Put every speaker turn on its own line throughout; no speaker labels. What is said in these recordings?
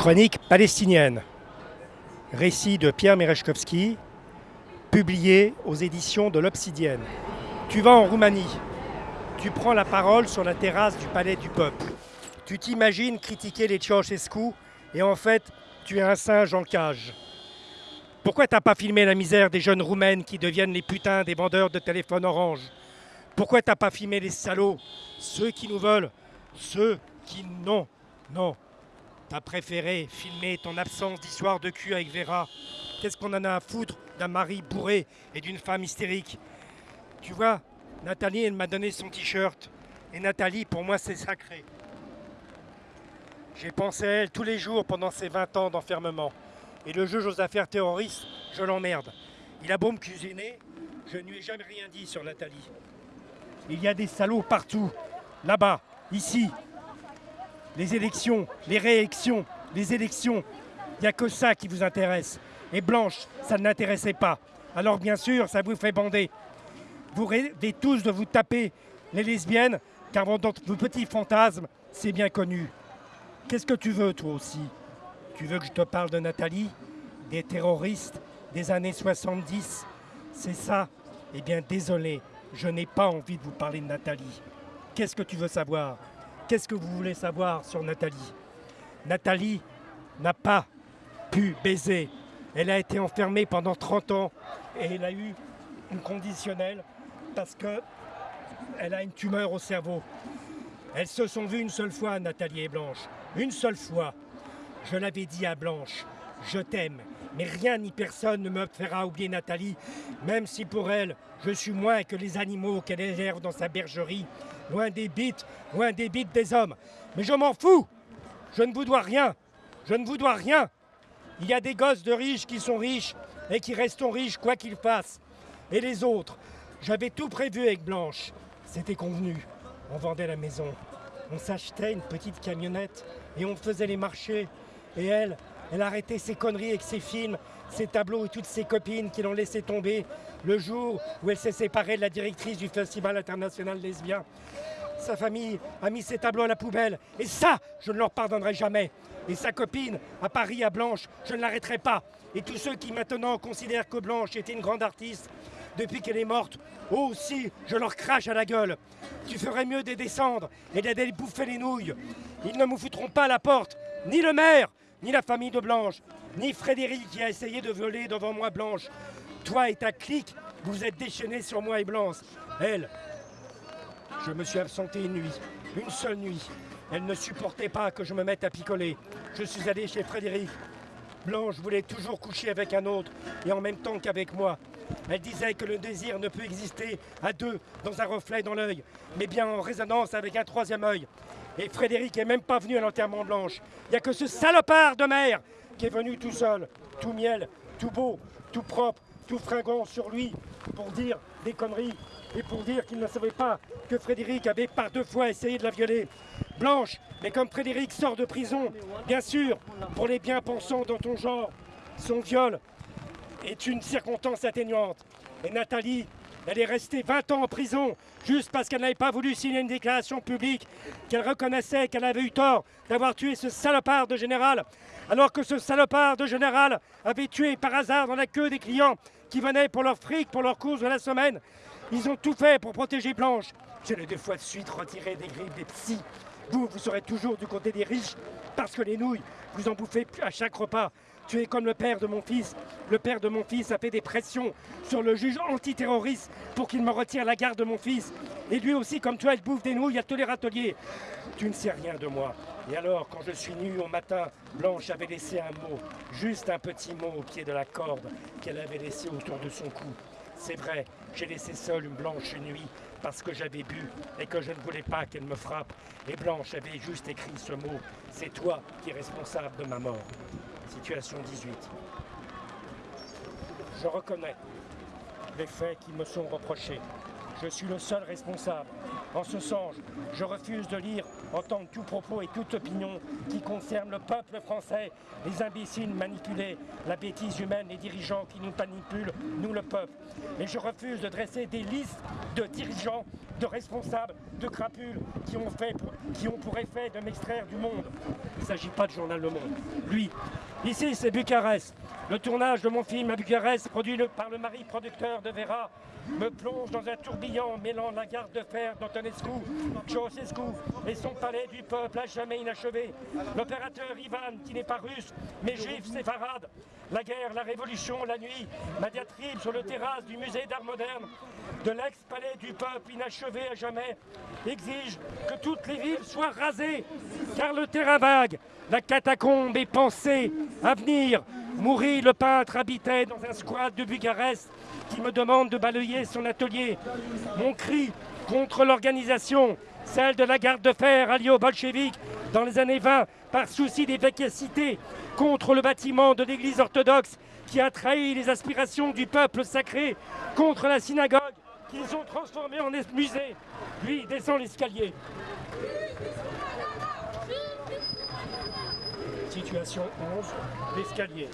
Chronique palestinienne. Récit de Pierre Merechkovski, publié aux éditions de l'Obsidienne. Tu vas en Roumanie. Tu prends la parole sur la terrasse du Palais du Peuple. Tu t'imagines critiquer les Ceausescu et en fait, tu es un singe en cage. Pourquoi t'as pas filmé la misère des jeunes roumaines qui deviennent les putains des vendeurs de téléphones orange? Pourquoi t'as pas filmé les salauds Ceux qui nous veulent Ceux qui non, non, T'as préféré filmer ton absence d'histoire de cul avec Vera. Qu'est-ce qu'on en a à foutre d'un mari bourré et d'une femme hystérique? Tu vois, Nathalie, elle m'a donné son t-shirt. Et Nathalie, pour moi, c'est sacré. J'ai pensé à elle tous les jours pendant ces 20 ans d'enfermement. Et le juge aux affaires terroristes, je l'emmerde. Il a beau me cuisiner, je ne lui ai jamais rien dit sur Nathalie. Il y a des salauds partout. Là-bas, ici, les élections, les réélections, les élections. Il n'y a que ça qui vous intéresse. Et Blanche, ça ne l'intéressait pas. Alors bien sûr, ça vous fait bander. Vous rêvez tous de vous taper les lesbiennes, car vos petits fantasmes, c'est bien connu. Qu'est-ce que tu veux toi aussi? Tu veux que je te parle de Nathalie Des terroristes des années 70 C'est ça? Eh bien désolé, je n'ai pas envie de vous parler de Nathalie. Qu'est-ce que tu veux savoir? Qu'est-ce que vous voulez savoir sur Nathalie? Nathalie n'a pas pu baiser. Elle a été enfermée pendant 30 ans et elle a eu une conditionnelle parce qu'elle a une tumeur au cerveau. Elles se sont vues une seule fois, Nathalie et Blanche. Une seule fois. Je l'avais dit à Blanche, je t'aime, mais rien ni personne ne me fera oublier Nathalie, même si pour elle, je suis moins que les animaux qu'elle élève dans sa bergerie, loin des bites, loin des bites des hommes. Mais je m'en fous Je ne vous dois rien Je ne vous dois rien Il y a des gosses de riches qui sont riches et qui resteront riches quoi qu'ils fassent. Et les autres J'avais tout prévu avec Blanche. C'était convenu. On vendait la maison. On s'achetait une petite camionnette et on faisait les marchés. Et elle, elle arrêtait ses conneries avec ses films, ses tableaux et toutes ses copines qui l'ont laissé tomber le jour où elle s'est séparée de la directrice du Festival international lesbien. Sa famille a mis ses tableaux à la poubelle. Et ça, je ne leur pardonnerai jamais. Et sa copine, à Paris, à Blanche, je ne l'arrêterai pas. Et tous ceux qui maintenant considèrent que Blanche était une grande artiste, depuis qu'elle est morte, aussi, je leur crache à la gueule. Tu ferais mieux de descendre et d'aller bouffer les nouilles. Ils ne me foutront pas à la porte, ni le maire, ni la famille de Blanche, ni Frédéric qui a essayé de voler devant moi Blanche. Toi et ta clique, vous êtes déchaînés sur moi et Blanche. Elle, je me suis absenté une nuit, une seule nuit. Elle ne supportait pas que je me mette à picoler. Je suis allé chez Frédéric. Blanche voulait toujours coucher avec un autre et en même temps qu'avec moi. Elle disait que le désir ne peut exister à deux dans un reflet dans l'œil, mais bien en résonance avec un troisième œil. Et Frédéric est même pas venu à l'enterrement Blanche. Il n'y a que ce salopard de mère qui est venu tout seul, tout miel, tout beau, tout propre, tout fringant sur lui pour dire des conneries et pour dire qu'il ne savait pas que Frédéric avait par deux fois essayé de la violer. Blanche, mais comme Frédéric sort de prison, bien sûr, pour les bien-pensants dans ton genre, son viol est une circonstance atténuante. Et Nathalie, elle est restée 20 ans en prison juste parce qu'elle n'avait pas voulu signer une déclaration publique, qu'elle reconnaissait qu'elle avait eu tort d'avoir tué ce salopard de général, alors que ce salopard de général avait tué par hasard dans la queue des clients qui venaient pour leur fric, pour leur course de la semaine. Ils ont tout fait pour protéger Blanche. Je l'ai deux fois de suite retiré des griffes des psys. Vous, vous serez toujours du côté des riches, parce que les nouilles, vous en bouffez à chaque repas. Tu es comme le père de mon fils. Le père de mon fils a fait des pressions sur le juge antiterroriste pour qu'il me retire la garde de mon fils. Et lui aussi, comme toi, il bouffe des nouilles à tous les râteliers. Tu ne sais rien de moi. Et alors, quand je suis nu au matin, Blanche avait laissé un mot, juste un petit mot au pied de la corde qu'elle avait laissé autour de son cou. C'est vrai, j'ai laissé seule une blanche nuit parce que j'avais bu et que je ne voulais pas qu'elle me frappe. Et Blanche avait juste écrit ce mot. C'est toi qui es responsable de ma mort. Situation 18. Je reconnais les faits qui me sont reprochés. Je suis le seul responsable. En ce sens, je refuse de lire, entendre tout propos et toute opinion qui concerne le peuple français, les imbéciles manipulés, la bêtise humaine, les dirigeants qui nous manipulent, nous le peuple. Et je refuse de dresser des listes de dirigeants, de responsables, de crapules qui ont, fait, qui ont pour effet de m'extraire du monde. Il ne s'agit pas de journal Le Monde. Lui, ici c'est Bucarest. Le tournage de mon film à Bucarest, produit par le mari producteur de Vera, me plonge dans un tourbillon mêlant la garde de fer d'Antonescu, Ceausescu et son palais du peuple à jamais inachevé. L'opérateur Ivan, qui n'est pas russe, mais juif séfarade. La guerre, la révolution, la nuit, ma diatribe sur le terrasse du musée d'art moderne, de l'ex-palais du peuple inachevé à jamais, exige que toutes les villes soient rasées, car le terrain vague, la catacombe est pensée à venir. Mourir, le peintre habitait dans un squat de Bucarest qui me demande de balayer son atelier. Mon cri contre l'organisation, celle de la garde de fer alliée aux bolcheviks dans les années 20 par souci d'efficacité contre le bâtiment de l'église orthodoxe qui a trahi les aspirations du peuple sacré, contre la synagogue qu'ils ont transformée en musée. Lui descend l'escalier. Situation 11, l'escalier.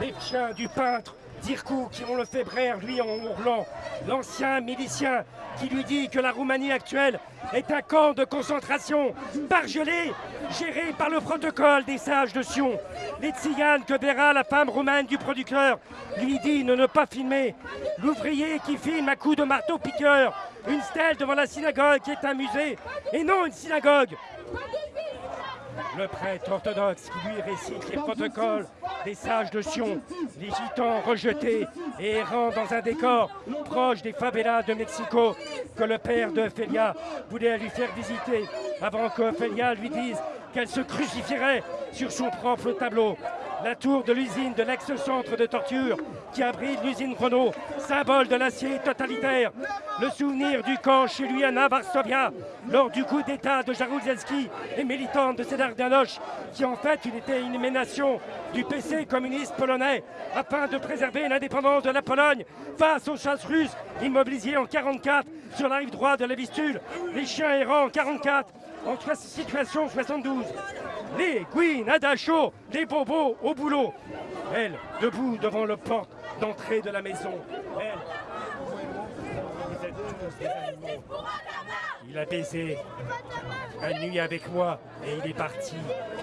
Les chiens du peintre Dirkou qui ont le fait lui, en hurlant. L'ancien milicien qui lui dit que la Roumanie actuelle est un camp de concentration bargelé, géré par le protocole des sages de Sion. Les que verra la femme roumaine du producteur lui dit de ne pas filmer. L'ouvrier qui filme à coups de marteau-piqueur une stèle devant la synagogue qui est un musée et non une synagogue. Le prêtre orthodoxe qui lui récite les protocoles des sages de Sion, les gitans rejetés et errant dans un décor proche des favelas de Mexico que le père de Ophélia voulait lui faire visiter avant qu'Ophélia lui dise qu'elle se crucifierait sur son propre tableau la tour de l'usine de l'ex-centre de torture qui abrite l'usine Renault, symbole de l'acier totalitaire. Le souvenir du camp chez lui à Varsovia, lors du coup d'État de Jaruzelski et militant de Danoche, qui en fait était une émanation du PC communiste polonais, afin de préserver l'indépendance de la Pologne face aux chasses russes immobilisées en 44 sur la rive droite de la Vistule, les chiens errants en 44 en situation 72 les Nada chaud, les bobos au boulot. Elle, debout devant le porte d'entrée de la maison. Elle, il a baisé la nuit avec moi et il est parti.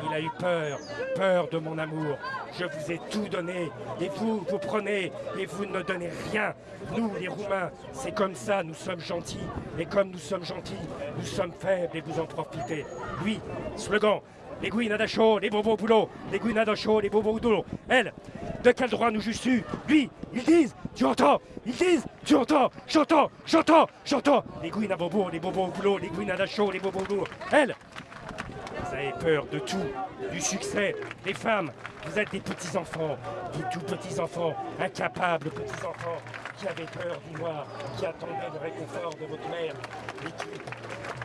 Il a eu peur, peur de mon amour. Je vous ai tout donné et vous, vous prenez et vous ne donnez rien. Nous, les Roumains, c'est comme ça, nous sommes gentils. Et comme nous sommes gentils, nous sommes faibles et vous en profitez. Oui, slogan, les guinades chaud, les bobos au boulot, les guinades chaud, les bobos au boulot. Elle, de quel droit nous juges-tu? Lui, ils disent, tu entends? Ils disent, tu entends? J'entends, j'entends, j'entends. Les guinades bobo, les bobos au boulot, les guinades chaud, les bobos au boulot. Elle, vous avez peur de tout, du succès, des femmes. Vous êtes des petits-enfants, des tout petits-enfants, incapables petits-enfants, qui avaient peur du noir, qui attendaient le réconfort de votre mère,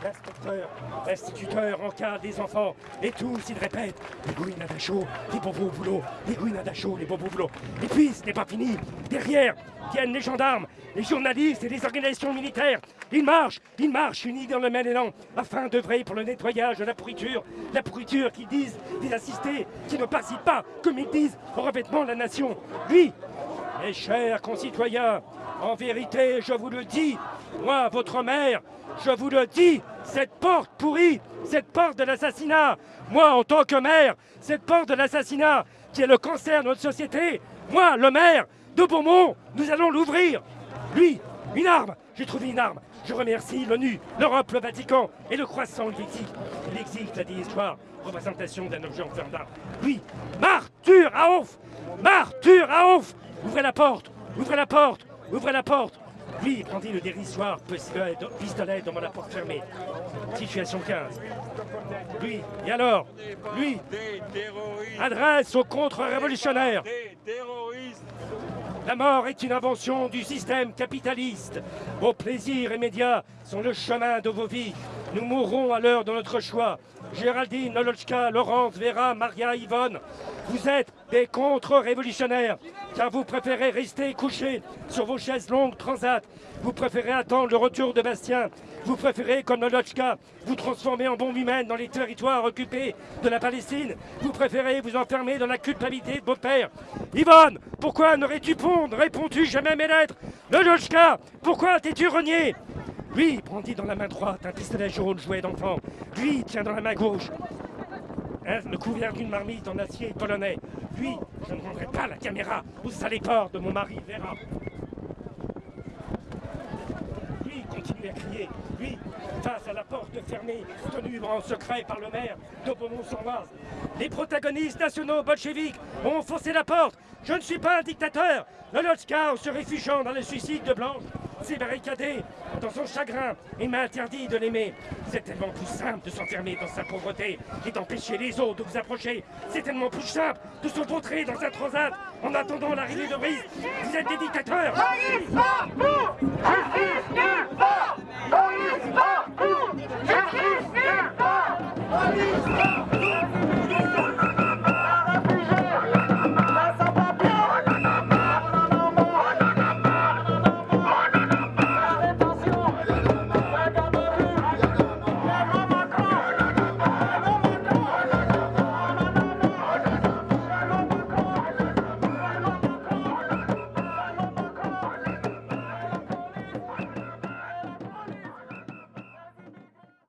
l'inspecteur, l'instituteur encadre des enfants, et tous ils répètent les gouinades chaud, les bobos au boulot, les gouinades chaud, les bobos au boulot. Et puis ce n'est pas fini, derrière viennent les gendarmes, les journalistes et les organisations militaires. Ils marchent, ils marchent unis dans le même élan, afin d'œuvrer pour le nettoyage de la pourriture, la pourriture qu'ils disent des assistés, qui ne participent pas, comme ils disent, au revêtement de la nation. Lui, mes chers concitoyens, en vérité, je vous le dis, moi, votre mère, je vous le dis, cette porte pourrie, cette porte de l'assassinat, moi, en tant que maire, cette porte de l'assassinat, qui est le cancer de notre société, moi, le maire de Beaumont, nous allons l'ouvrir. Lui, une arme, j'ai trouvé une arme. Je remercie l'ONU, l'Europe, le Vatican et le croissant lexique. Lexique, la dit histoire, représentation d'un objet en fer d'arme. Lui, Martyr à ouf Martyr à ouf Ouvrez la porte Ouvrez la porte Ouvrez la porte Lui, prendit le dérisoire pistolet devant la porte fermée. Situation 15. Lui, et alors Lui, adresse aux contre-révolutionnaires. La mort est une invention du système capitaliste. Vos plaisirs immédiats sont le chemin de vos vies. Nous mourrons à l'heure de notre choix. Géraldine, Nolochka, Laurence, Vera, Maria, Yvonne, vous êtes des contre-révolutionnaires, car vous préférez rester couché sur vos chaises longues transat, vous préférez attendre le retour de Bastien, vous préférez, comme Nolochka, vous transformer en bombe humaine dans les territoires occupés de la Palestine, vous préférez vous enfermer dans la culpabilité de vos pères. Yvonne, pourquoi n'aurais-tu répondu jamais à mes lettres? Nolochka, pourquoi t'es-tu renié? Lui brandit dans la main droite un pistolet jaune jouet d'enfant. Lui tient dans la main gauche Hein, le couvert d'une marmite en acier polonais. Lui, je ne rendrai pas la caméra au saléport de mon mari Vera. Lui continue à crier. Lui, face à la porte fermée, tenue en secret par le maire de Beaumont-sur-Oise. Les protagonistes nationaux bolcheviques ont forcé la porte. Je ne suis pas un dictateur. Le en se réfugiant dans le suicide de Blanche s'est barricadé dans son chagrin et m'a interdit de l'aimer. C'est tellement plus simple de s'enfermer dans sa pauvreté et d'empêcher les autres de vous approcher. C'est tellement plus simple de se vautrer dans un transat en attendant l'arrivée de Brice. Vous êtes des.